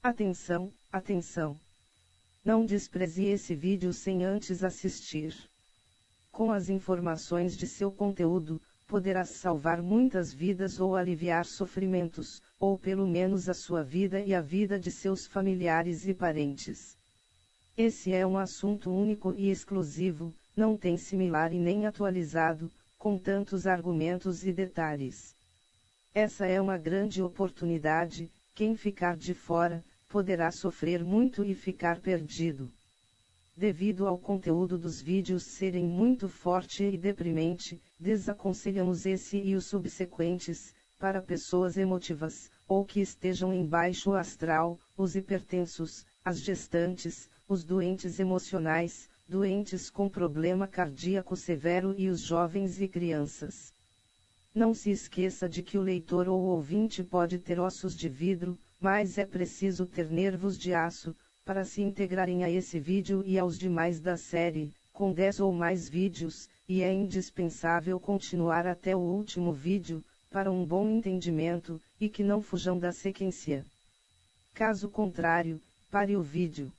Atenção, atenção! Não despreze esse vídeo sem antes assistir. Com as informações de seu conteúdo, poderás salvar muitas vidas ou aliviar sofrimentos, ou pelo menos a sua vida e a vida de seus familiares e parentes. Esse é um assunto único e exclusivo, não tem similar e nem atualizado, com tantos argumentos e detalhes. Essa é uma grande oportunidade, quem ficar de fora, poderá sofrer muito e ficar perdido. Devido ao conteúdo dos vídeos serem muito forte e deprimente, desaconselhamos esse e os subsequentes, para pessoas emotivas, ou que estejam em baixo astral, os hipertensos, as gestantes, os doentes emocionais, doentes com problema cardíaco severo e os jovens e crianças. Não se esqueça de que o leitor ou ouvinte pode ter ossos de vidro, mas é preciso ter nervos de aço, para se integrarem a esse vídeo e aos demais da série, com 10 ou mais vídeos, e é indispensável continuar até o último vídeo, para um bom entendimento, e que não fujam da sequência. Caso contrário, pare o vídeo.